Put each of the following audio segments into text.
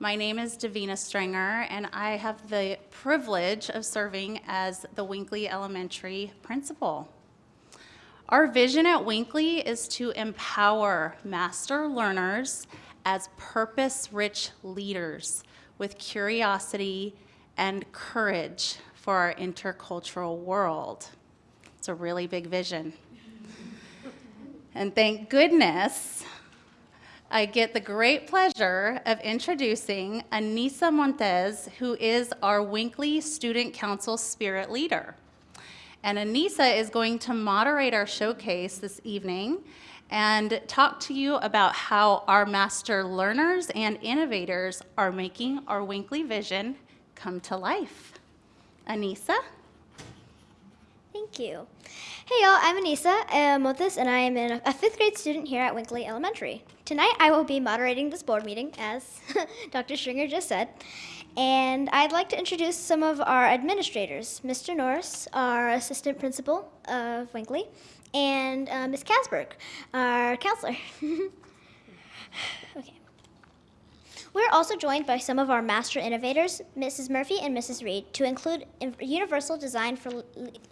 My name is Davina Strenger, and I have the privilege of serving as the Winkley Elementary principal. Our vision at Winkley is to empower master learners as purpose rich leaders with curiosity and courage for our intercultural world. It's a really big vision. And thank goodness I get the great pleasure of introducing Anissa Montez, who is our Winkley Student Council Spirit Leader. And Anissa is going to moderate our showcase this evening and talk to you about how our master learners and innovators are making our Winkley vision come to life. Anissa? Thank you. Hey y'all, I'm Anissa uh, Montes, and I am a fifth grade student here at Winkley Elementary. Tonight I will be moderating this board meeting, as Dr. Stringer just said, and I'd like to introduce some of our administrators. Mr. Norris, our assistant principal of Winkley, and uh, Ms. Casberg, our counselor. okay. We're also joined by some of our master innovators, Mrs. Murphy and Mrs. Reed, to include universal design for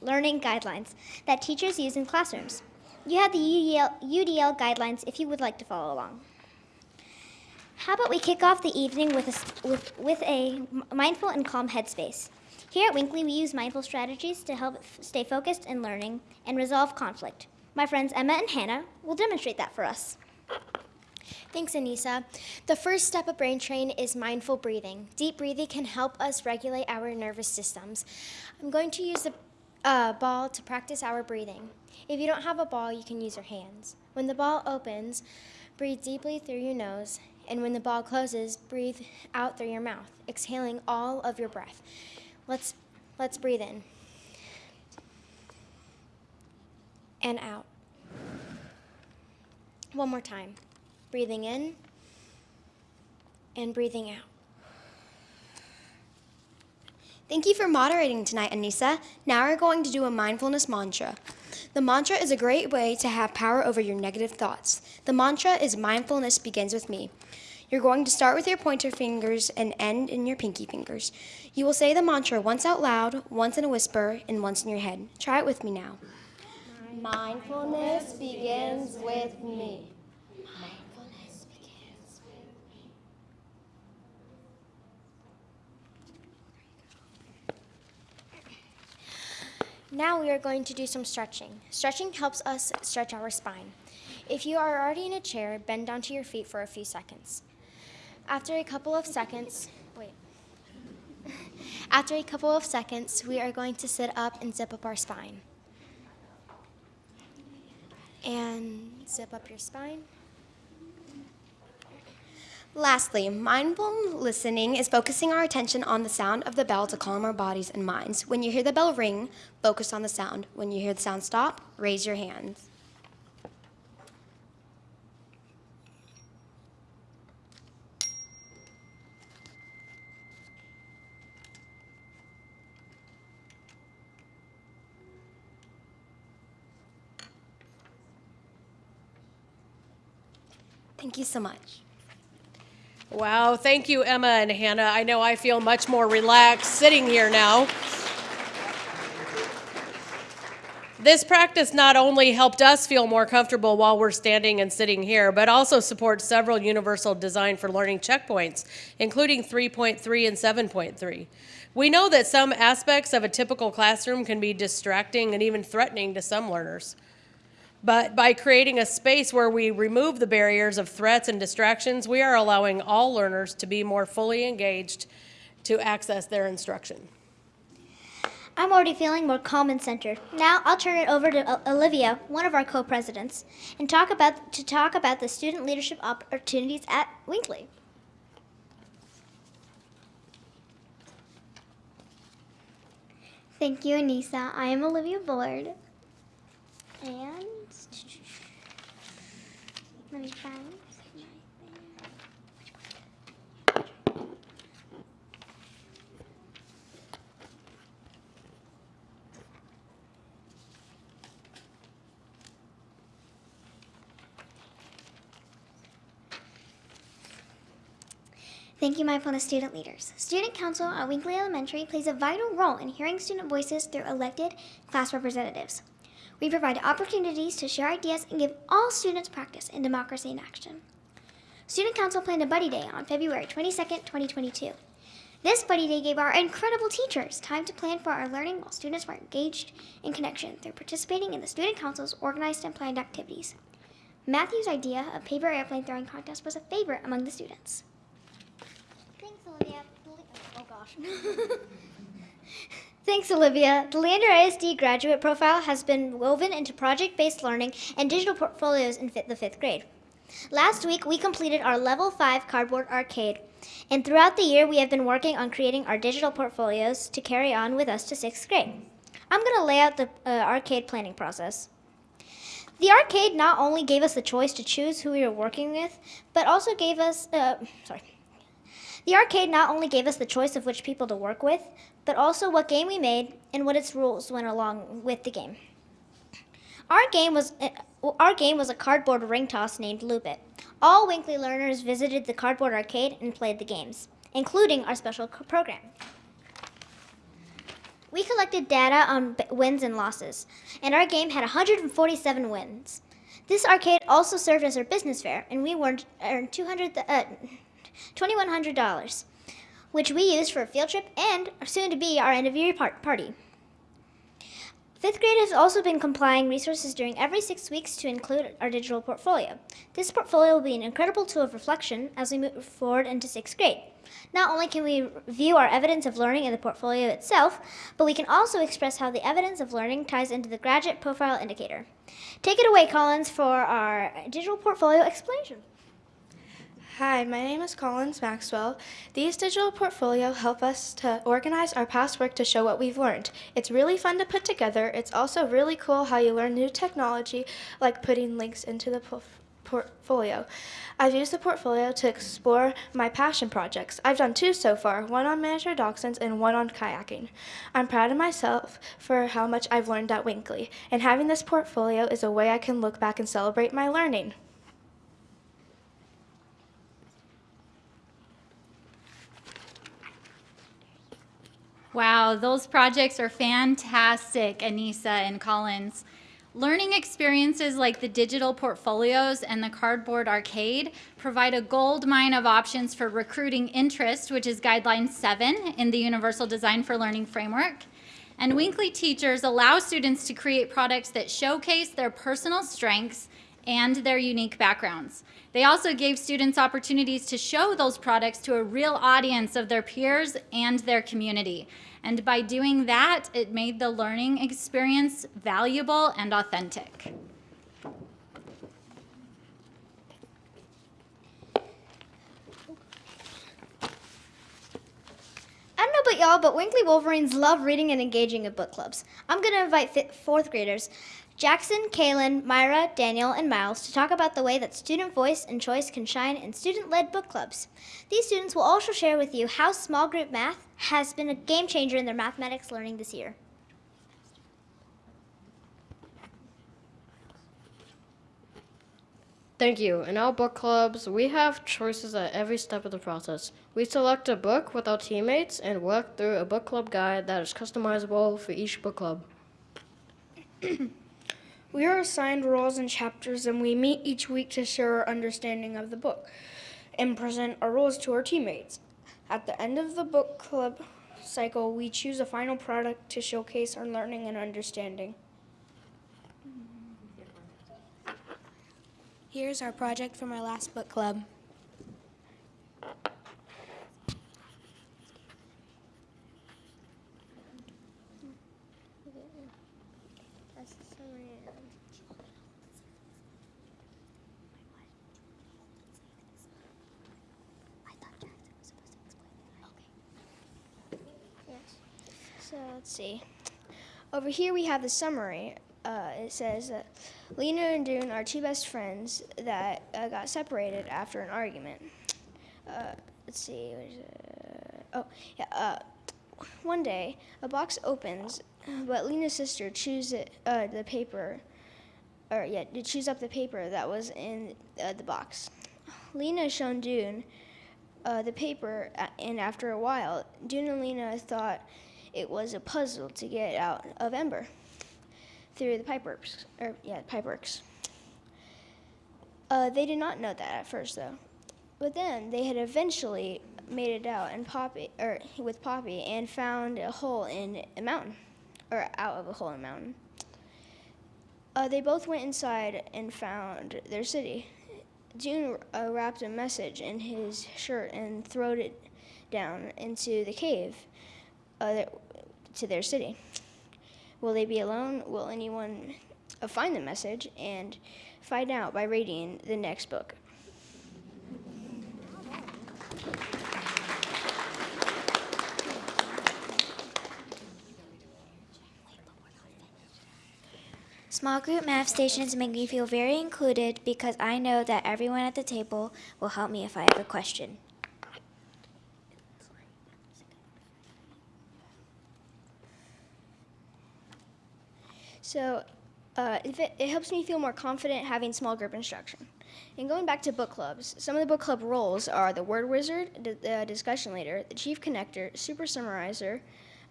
learning guidelines that teachers use in classrooms. You have the UDL, UDL guidelines if you would like to follow along. How about we kick off the evening with a, with, with a mindful and calm headspace. Here at Winkley, we use mindful strategies to help stay focused in learning and resolve conflict. My friends Emma and Hannah will demonstrate that for us. Thanks, Anissa. The first step of Brain Train is mindful breathing. Deep breathing can help us regulate our nervous systems. I'm going to use a uh, ball to practice our breathing. If you don't have a ball, you can use your hands. When the ball opens, breathe deeply through your nose, and when the ball closes, breathe out through your mouth, exhaling all of your breath. Let's, let's breathe in and out. One more time breathing in and breathing out. Thank you for moderating tonight, Anissa. Now we're going to do a mindfulness mantra. The mantra is a great way to have power over your negative thoughts. The mantra is mindfulness begins with me. You're going to start with your pointer fingers and end in your pinky fingers. You will say the mantra once out loud, once in a whisper, and once in your head. Try it with me now. Mindfulness begins with me. Now we are going to do some stretching. Stretching helps us stretch our spine. If you are already in a chair, bend down to your feet for a few seconds. After a couple of seconds, wait. After a couple of seconds, we are going to sit up and zip up our spine. And zip up your spine. Lastly, mindful listening is focusing our attention on the sound of the bell to calm our bodies and minds. When you hear the bell ring, focus on the sound. When you hear the sound stop, raise your hands. Thank you so much. Wow, thank you, Emma and Hannah. I know I feel much more relaxed sitting here now. This practice not only helped us feel more comfortable while we're standing and sitting here, but also supports several universal design for learning checkpoints, including 3.3 and 7.3. We know that some aspects of a typical classroom can be distracting and even threatening to some learners. But by creating a space where we remove the barriers of threats and distractions, we are allowing all learners to be more fully engaged to access their instruction. I'm already feeling more calm and centered. Now I'll turn it over to Olivia, one of our co-presidents, and talk about to talk about the student leadership opportunities at Winkley. Thank you, Anissa. I am Olivia Bullard. And Thank you, mindfulness student leaders. Student Council at Winkley Elementary plays a vital role in hearing student voices through elected class representatives. We provide opportunities to share ideas and give all students practice in democracy in action. Student Council planned a Buddy Day on February 22nd, 2022. This Buddy Day gave our incredible teachers time to plan for our learning while students were engaged in connection through participating in the Student Council's organized and planned activities. Matthew's idea of paper airplane throwing contest was a favorite among the students. Thanks, Olivia. Oh gosh. Thanks, Olivia. The Leander ISD graduate profile has been woven into project based learning and digital portfolios in the fifth grade. Last week, we completed our level 5 cardboard arcade, and throughout the year, we have been working on creating our digital portfolios to carry on with us to sixth grade. I'm going to lay out the uh, arcade planning process. The arcade not only gave us the choice to choose who we were working with, but also gave us, uh, sorry. The arcade not only gave us the choice of which people to work with, but also what game we made and what its rules went along with the game. Our game was uh, our game was a cardboard ring toss named Loop It. All Winkley learners visited the cardboard arcade and played the games, including our special program. We collected data on wins and losses, and our game had 147 wins. This arcade also served as our business fair, and we earned, earned 200, th- uh, $2,100, which we used for a field trip and are soon to be our end of year par- party. Fifth grade has also been complying resources during every six weeks to include our digital portfolio. This portfolio will be an incredible tool of reflection as we move forward into sixth grade. Not only can we view our evidence of learning in the portfolio itself, but we can also express how the evidence of learning ties into the graduate profile indicator. Take it away, Collins, for our digital portfolio explanation. Hi, my name is Collins Maxwell. These digital portfolio help us to organize our past work to show what we've learned. It's really fun to put together. It's also really cool how you learn new technology, like putting links into the portfolio. I've used the portfolio to explore my passion projects. I've done two so far, one on miniature dachshunds and one on kayaking. I'm proud of myself for how much I've learned at Winkley, and having this portfolio is a way I can look back and celebrate my learning. Wow, those projects are fantastic, Anissa and Collins. Learning experiences like the digital portfolios and the cardboard arcade provide a gold mine of options for recruiting interest, which is guideline seven in the Universal Design for Learning framework. And Winkley teachers allow students to create products that showcase their personal strengths and their unique backgrounds. They also gave students opportunities to show those products to a real audience of their peers and their community. And by doing that, it made the learning experience valuable and authentic. I don't know about y'all, but Winkley Wolverines love reading and engaging in book clubs. I'm going to invite fourth graders, Jackson, Kaylin, Myra, Daniel, and Miles, to talk about the way that student voice and choice can shine in student led book clubs. These students will also share with you how small group math has been a game changer in their mathematics learning this year. Thank you. In our book clubs, we have choices at every step of the process. We select a book with our teammates and work through a book club guide that is customizable for each book club. We are assigned roles and chapters, and we meet each week to share our understanding of the book and present our roles to our teammates. At the end of the book club cycle, we choose a final product to showcase our learning and understanding. Here's our project from our last book club. So let's see. Over here we have the summary. Uh, it says that Lina and Doon are two best friends that uh, got separated after an argument. Uh, let's see. Oh, yeah. Uh, one day, a box opens, but Lina's sister chews it, uh, the paper, or yeah, to chews up the paper that was in uh, the box. Lina shown Doon the paper, and after a while, Doon and Lina thought it was a puzzle to get out of Ember through the pipeworks. Or yeah, pipeworks. Uh, they did not know that at first, though. But then they had eventually made it out and Poppy, or with Poppy, and found a hole in a mountain, or out of a hole in a mountain. Uh, they both went inside and found their city. June uh, wrapped a message in his shirt and throwed it down into the cave uh, to their city. Will they be alone? Will anyone find the message and find out by reading the next book? Small group math stations make me feel very included because I know that everyone at the table will help me if I have a question. So uh, it, it helps me feel more confident having small group instruction. And going back to book clubs, some of the book club roles are the word wizard, the, the discussion leader, the chief connector, super summarizer,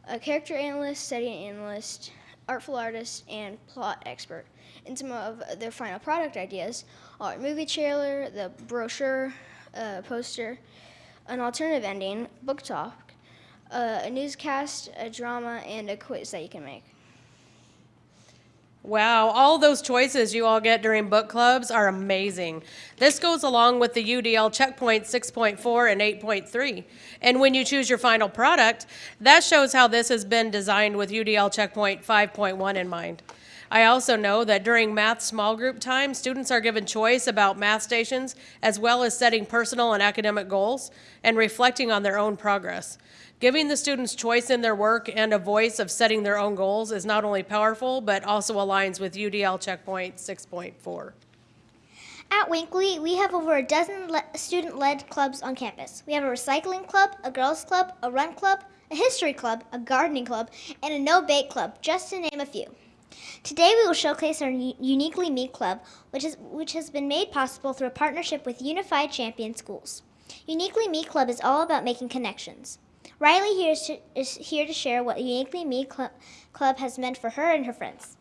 a character analyst, setting analyst, artful artist, and plot expert. And some of their final product ideas are movie trailer, the brochure, uh, poster, an alternative ending, book talk, uh, a newscast, a drama, and a quiz that you can make. Wow, all those choices you all get during book clubs are amazing. This goes along with the UDL checkpoint 6.4 and 8.3. And when you choose your final product, that shows how this has been designed with UDL checkpoint 5.1 in mind. I also know that during math small group time, students are given choice about math stations as well as setting personal and academic goals and reflecting on their own progress. Giving the students choice in their work and a voice of setting their own goals is not only powerful, but also aligns with UDL checkpoint 6.4. At Winkley, we have over a dozen le- student led clubs on campus. We have a recycling club, a girls' club, a run club, a history club, a gardening club, and a no bake club, just to name a few. Today, we will showcase our Uniquely Me Club, which, is, which has been made possible through a partnership with Unified Champion Schools. Uniquely Me Club is all about making connections. Riley here is, to, is here to share what Uniquely Me Cl- Club has meant for her and her friends.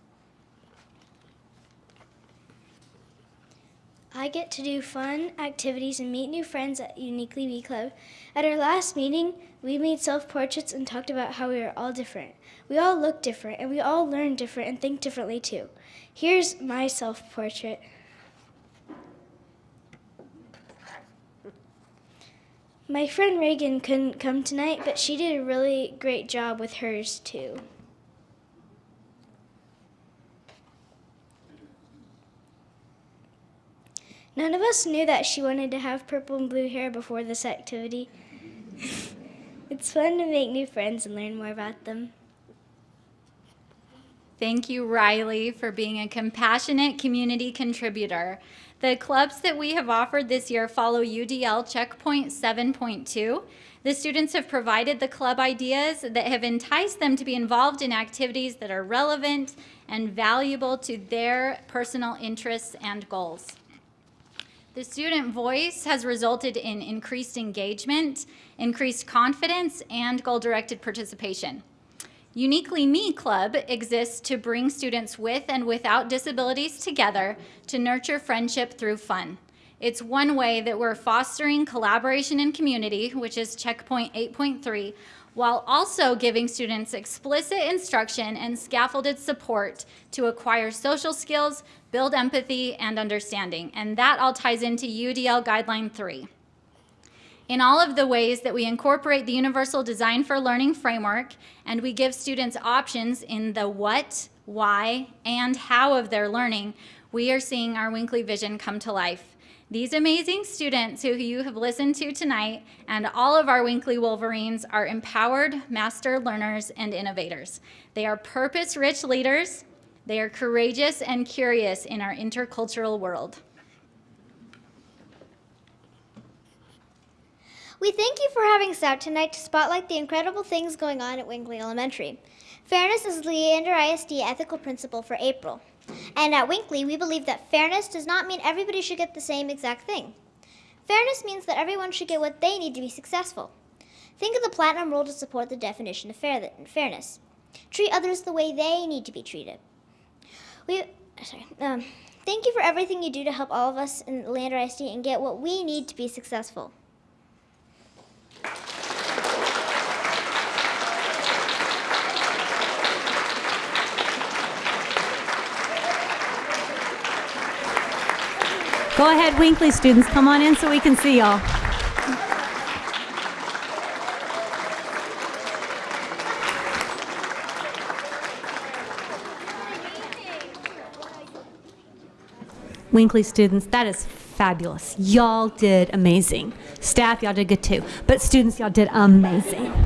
I get to do fun activities and meet new friends at Uniquely Me Club. At our last meeting, we made self portraits and talked about how we are all different. We all look different, and we all learn different and think differently too. Here's my self My friend Reagan couldn't come tonight, but she did a really great job with hers too. None of us knew that she wanted to have purple and blue hair before this activity. it's fun to make new friends and learn more about them. Thank you, Riley, for being a compassionate community contributor. The clubs that we have offered this year follow UDL Checkpoint 7.2. The students have provided the club ideas that have enticed them to be involved in activities that are relevant and valuable to their personal interests and goals. The student voice has resulted in increased engagement, increased confidence, and goal-directed participation. Uniquely Me Club exists to bring students with and without disabilities together to nurture friendship through fun. It's one way that we're fostering collaboration and community, which is checkpoint 8.3, while also giving students explicit instruction and scaffolded support to acquire social skills, build empathy, and understanding. And that all ties into UDL Guideline 3. In all of the ways that we incorporate the Universal Design for Learning framework and we give students options in the what, why, and how of their learning, we are seeing our Winkley vision come to life. These amazing students who you have listened to tonight and all of our Winkley Wolverines are empowered master learners and innovators. They are purpose-rich leaders. They are courageous and curious in our intercultural world. We thank you for having us out tonight to spotlight the incredible things going on at Winkley Elementary. Fairness is Leander ISD ethical principle for April. And at Winkley, we believe that fairness does not mean everybody should get the same exact thing. Fairness means that everyone should get what they need to be successful. Think of the platinum rule to support the definition of fair- fairness. Treat others the way they need to be treated. We, sorry. Um, thank you for everything you do to help all of us in Leander ISD and get what we need to be successful. Go ahead, Winkley students, come on in so we can see y'all. Winkley students, that is fabulous. Y'all did amazing. Staff, y'all did good too. But students, y'all did amazing.